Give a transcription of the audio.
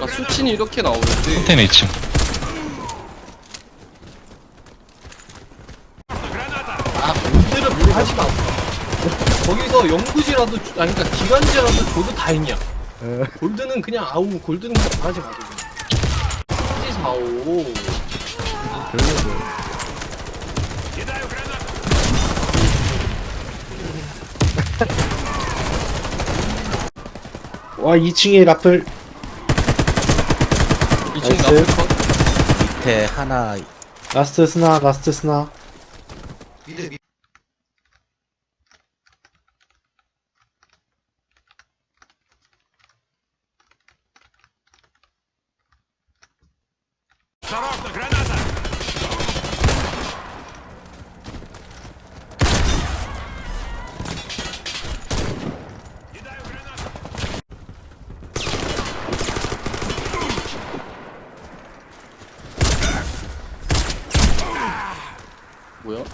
아, 수친이 이렇게 나오는데. 컨테이너 2층. 아, 문제를 물어보지 마. 거기서 영구지라도, 주- 아니, 그니까 기간제라도 줘도 다행이야. 네. 골드는 그냥 아우, 골드는 그냥 말하지 마. 그냥. 사오. 와 2층에 라플. 2층에 라플 밑에 하나. 라스트 스나 라스트 스나. 미드 미 뭐야?